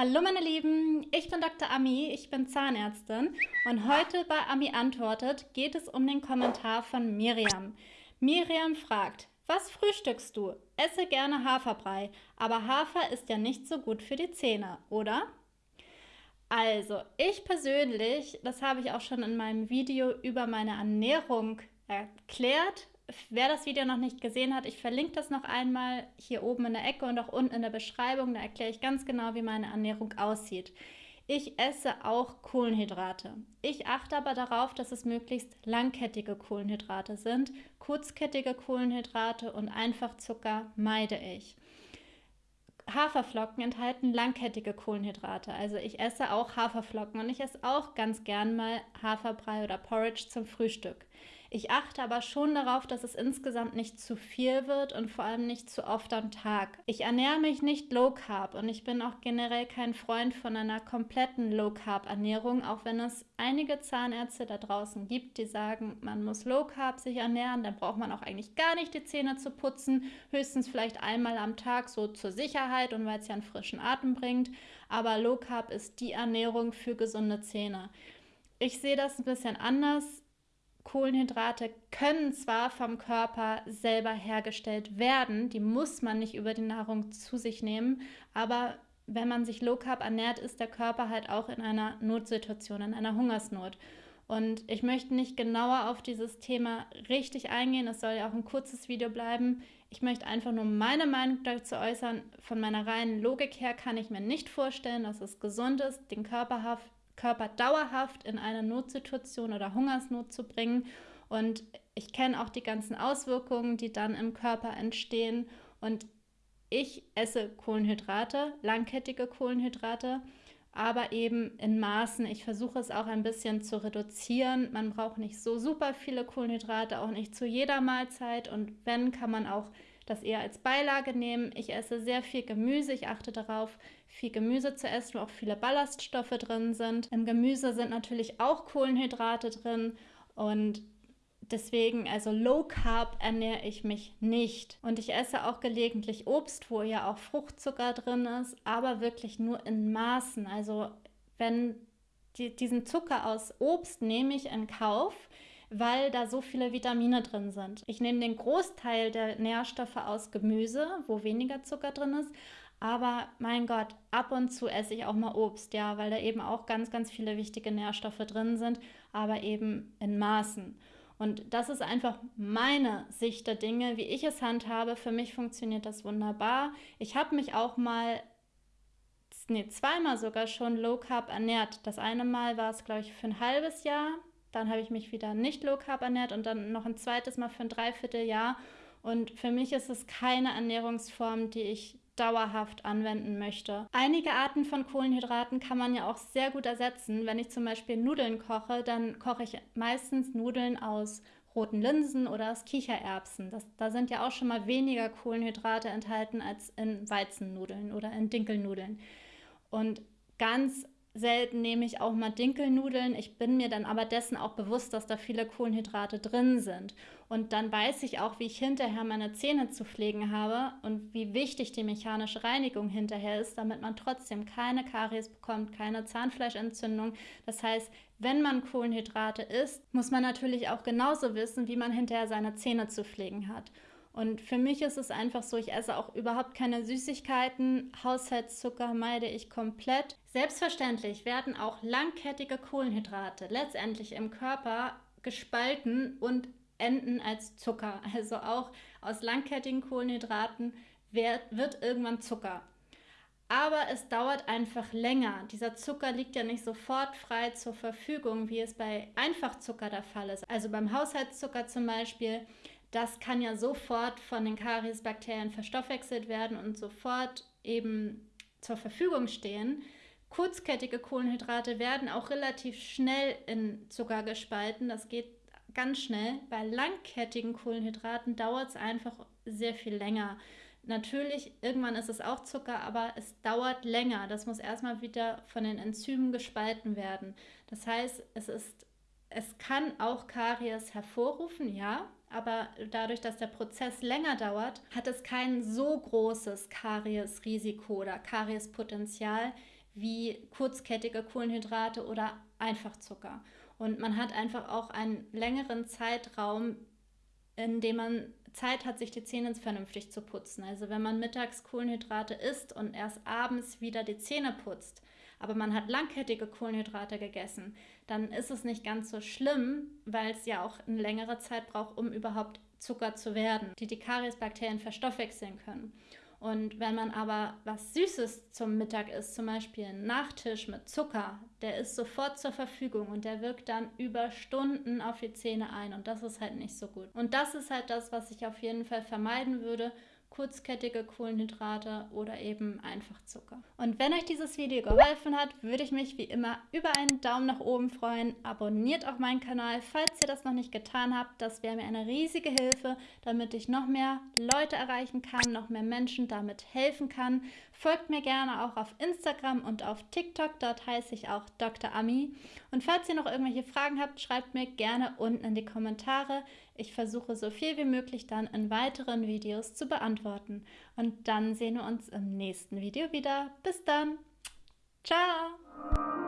Hallo meine Lieben, ich bin Dr. Ami, ich bin Zahnärztin und heute bei Ami antwortet geht es um den Kommentar von Miriam. Miriam fragt, was frühstückst du? Esse gerne Haferbrei, aber Hafer ist ja nicht so gut für die Zähne, oder? Also, ich persönlich, das habe ich auch schon in meinem Video über meine Ernährung erklärt, Wer das Video noch nicht gesehen hat, ich verlinke das noch einmal hier oben in der Ecke und auch unten in der Beschreibung. Da erkläre ich ganz genau, wie meine Ernährung aussieht. Ich esse auch Kohlenhydrate. Ich achte aber darauf, dass es möglichst langkettige Kohlenhydrate sind. Kurzkettige Kohlenhydrate und Einfachzucker meide ich. Haferflocken enthalten langkettige Kohlenhydrate. Also ich esse auch Haferflocken und ich esse auch ganz gern mal Haferbrei oder Porridge zum Frühstück. Ich achte aber schon darauf, dass es insgesamt nicht zu viel wird und vor allem nicht zu oft am Tag. Ich ernähre mich nicht low carb und ich bin auch generell kein Freund von einer kompletten low carb Ernährung, auch wenn es einige Zahnärzte da draußen gibt, die sagen, man muss low carb sich ernähren, dann braucht man auch eigentlich gar nicht die Zähne zu putzen, höchstens vielleicht einmal am Tag so zur Sicherheit und weil es ja einen frischen Atem bringt, aber low carb ist die Ernährung für gesunde Zähne. Ich sehe das ein bisschen anders Kohlenhydrate können zwar vom Körper selber hergestellt werden, die muss man nicht über die Nahrung zu sich nehmen, aber wenn man sich low carb ernährt, ist der Körper halt auch in einer Notsituation, in einer Hungersnot. Und ich möchte nicht genauer auf dieses Thema richtig eingehen, es soll ja auch ein kurzes Video bleiben. Ich möchte einfach nur meine Meinung dazu äußern. Von meiner reinen Logik her kann ich mir nicht vorstellen, dass es gesund ist, den Körper Körper dauerhaft in eine Notsituation oder Hungersnot zu bringen. Und ich kenne auch die ganzen Auswirkungen, die dann im Körper entstehen. Und ich esse Kohlenhydrate, langkettige Kohlenhydrate, aber eben in Maßen. Ich versuche es auch ein bisschen zu reduzieren. Man braucht nicht so super viele Kohlenhydrate, auch nicht zu jeder Mahlzeit. Und wenn, kann man auch das eher als Beilage nehmen. Ich esse sehr viel Gemüse. Ich achte darauf, viel Gemüse zu essen, wo auch viele Ballaststoffe drin sind. Im Gemüse sind natürlich auch Kohlenhydrate drin und Deswegen, also Low Carb ernähre ich mich nicht. Und ich esse auch gelegentlich Obst, wo ja auch Fruchtzucker drin ist, aber wirklich nur in Maßen. Also wenn die, diesen Zucker aus Obst nehme ich in Kauf, weil da so viele Vitamine drin sind. Ich nehme den Großteil der Nährstoffe aus Gemüse, wo weniger Zucker drin ist. Aber mein Gott, ab und zu esse ich auch mal Obst, ja, weil da eben auch ganz, ganz viele wichtige Nährstoffe drin sind, aber eben in Maßen. Und das ist einfach meine Sicht der Dinge, wie ich es handhabe. Für mich funktioniert das wunderbar. Ich habe mich auch mal, nee, zweimal sogar schon Low Carb ernährt. Das eine Mal war es, glaube ich, für ein halbes Jahr. Dann habe ich mich wieder nicht Low Carb ernährt und dann noch ein zweites Mal für ein Dreivierteljahr. Und für mich ist es keine Ernährungsform, die ich dauerhaft anwenden möchte. Einige Arten von Kohlenhydraten kann man ja auch sehr gut ersetzen. Wenn ich zum Beispiel Nudeln koche, dann koche ich meistens Nudeln aus roten Linsen oder aus Kichererbsen. Das, da sind ja auch schon mal weniger Kohlenhydrate enthalten als in Weizennudeln oder in Dinkelnudeln. Und ganz selten nehme ich auch mal Dinkelnudeln. Ich bin mir dann aber dessen auch bewusst, dass da viele Kohlenhydrate drin sind. Und dann weiß ich auch, wie ich hinterher meine Zähne zu pflegen habe und wie wichtig die mechanische Reinigung hinterher ist, damit man trotzdem keine Karies bekommt, keine Zahnfleischentzündung. Das heißt, wenn man Kohlenhydrate isst, muss man natürlich auch genauso wissen, wie man hinterher seine Zähne zu pflegen hat. Und für mich ist es einfach so, ich esse auch überhaupt keine Süßigkeiten. Haushaltszucker meide ich komplett. Selbstverständlich werden auch langkettige Kohlenhydrate letztendlich im Körper gespalten und enden als Zucker. Also auch aus langkettigen Kohlenhydraten wird, wird irgendwann Zucker. Aber es dauert einfach länger. Dieser Zucker liegt ja nicht sofort frei zur Verfügung, wie es bei Einfachzucker der Fall ist. Also beim Haushaltszucker zum Beispiel das kann ja sofort von den Kariesbakterien verstoffwechselt werden und sofort eben zur Verfügung stehen. Kurzkettige Kohlenhydrate werden auch relativ schnell in Zucker gespalten. Das geht ganz schnell. Bei langkettigen Kohlenhydraten dauert es einfach sehr viel länger. Natürlich, irgendwann ist es auch Zucker, aber es dauert länger. Das muss erstmal wieder von den Enzymen gespalten werden. Das heißt, es ist, es kann auch Karies hervorrufen, ja, aber dadurch, dass der Prozess länger dauert, hat es kein so großes Kariesrisiko oder Kariespotenzial wie kurzkettige Kohlenhydrate oder Einfachzucker. Und man hat einfach auch einen längeren Zeitraum, in dem man Zeit hat, sich die Zähne vernünftig zu putzen. Also wenn man mittags Kohlenhydrate isst und erst abends wieder die Zähne putzt, aber man hat langkettige Kohlenhydrate gegessen, dann ist es nicht ganz so schlimm, weil es ja auch eine längere Zeit braucht, um überhaupt Zucker zu werden, die die Kariesbakterien verstoffwechseln können. Und wenn man aber was Süßes zum Mittag isst, zum Beispiel ein Nachtisch mit Zucker, der ist sofort zur Verfügung und der wirkt dann über Stunden auf die Zähne ein und das ist halt nicht so gut. Und das ist halt das, was ich auf jeden Fall vermeiden würde kurzkettige Kohlenhydrate oder eben einfach Zucker. Und wenn euch dieses Video geholfen hat, würde ich mich wie immer über einen Daumen nach oben freuen. Abonniert auch meinen Kanal, falls ihr das noch nicht getan habt. Das wäre mir eine riesige Hilfe, damit ich noch mehr Leute erreichen kann, noch mehr Menschen damit helfen kann. Folgt mir gerne auch auf Instagram und auf TikTok, dort heiße ich auch Dr. Ami. Und falls ihr noch irgendwelche Fragen habt, schreibt mir gerne unten in die Kommentare. Ich versuche so viel wie möglich dann in weiteren Videos zu beantworten. Und dann sehen wir uns im nächsten Video wieder. Bis dann. Ciao.